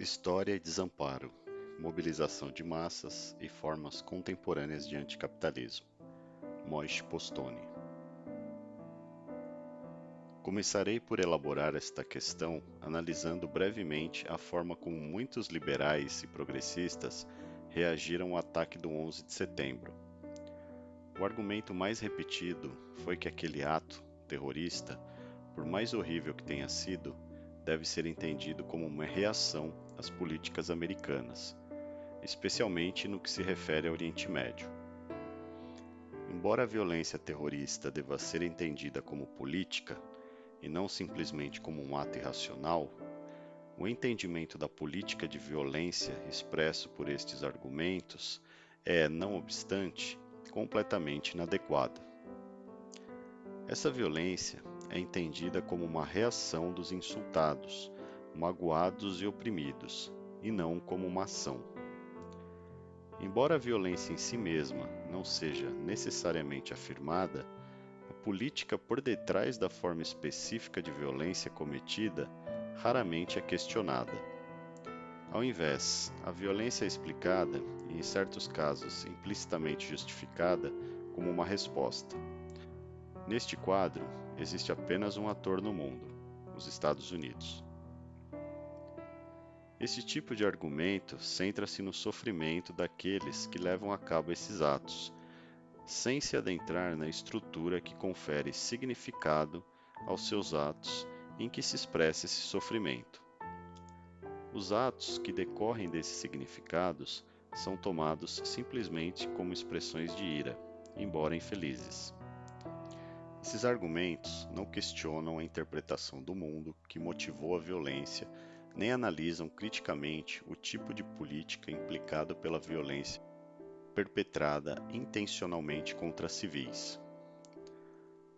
História e desamparo, mobilização de massas e formas contemporâneas de anticapitalismo. Moishe Postone. Começarei por elaborar esta questão analisando brevemente a forma como muitos liberais e progressistas reagiram ao ataque do 11 de setembro. O argumento mais repetido foi que aquele ato terrorista, por mais horrível que tenha sido, deve ser entendido como uma reação às políticas americanas, especialmente no que se refere ao Oriente Médio. Embora a violência terrorista deva ser entendida como política e não simplesmente como um ato irracional, o entendimento da política de violência expresso por estes argumentos é, não obstante, completamente inadequado. Essa violência é entendida como uma reação dos insultados, magoados e oprimidos, e não como uma ação. Embora a violência em si mesma não seja necessariamente afirmada, a política por detrás da forma específica de violência cometida raramente é questionada. Ao invés, a violência é explicada, e em certos casos implicitamente justificada, como uma resposta. Neste quadro, existe apenas um ator no mundo: os Estados Unidos. Esse tipo de argumento centra-se no sofrimento daqueles que levam a cabo esses atos, sem se adentrar na estrutura que confere significado aos seus atos em que se expressa esse sofrimento. Os atos que decorrem desses significados são tomados simplesmente como expressões de ira, embora infelizes. Esses argumentos não questionam a interpretação do mundo que motivou a violência, nem analisam criticamente o tipo de política implicado pela violência perpetrada intencionalmente contra civis.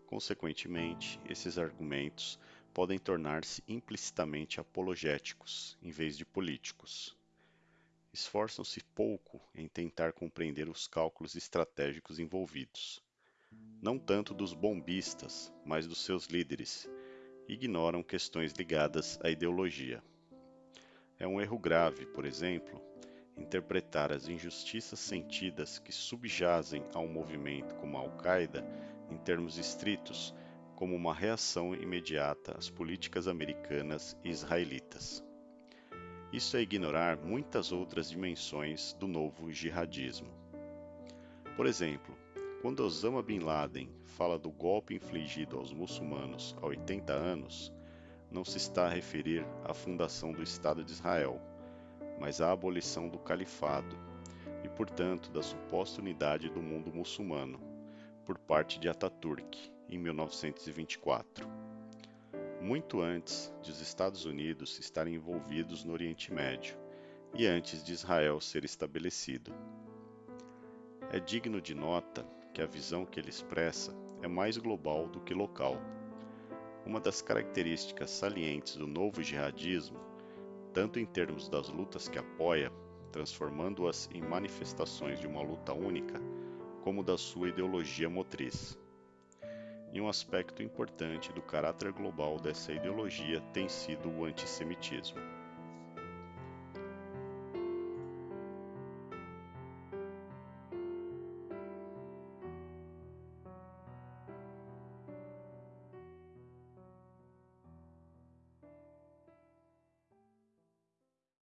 Consequentemente, esses argumentos podem tornar-se implicitamente apologéticos em vez de políticos. Esforçam-se pouco em tentar compreender os cálculos estratégicos envolvidos não tanto dos bombistas, mas dos seus líderes, ignoram questões ligadas à ideologia. É um erro grave, por exemplo, interpretar as injustiças sentidas que subjazem a um movimento como a Al-Qaeda, em termos estritos, como uma reação imediata às políticas americanas e israelitas. Isso é ignorar muitas outras dimensões do novo jihadismo. Por exemplo, quando Osama Bin Laden fala do golpe infligido aos muçulmanos há 80 anos, não se está a referir à fundação do Estado de Israel, mas à abolição do califado e, portanto, da suposta unidade do mundo muçulmano, por parte de Ataturk, em 1924. Muito antes de os Estados Unidos estarem envolvidos no Oriente Médio e antes de Israel ser estabelecido. É digno de nota que a visão que ele expressa é mais global do que local. Uma das características salientes do novo jihadismo, tanto em termos das lutas que apoia, transformando-as em manifestações de uma luta única, como da sua ideologia motriz. E um aspecto importante do caráter global dessa ideologia tem sido o antissemitismo.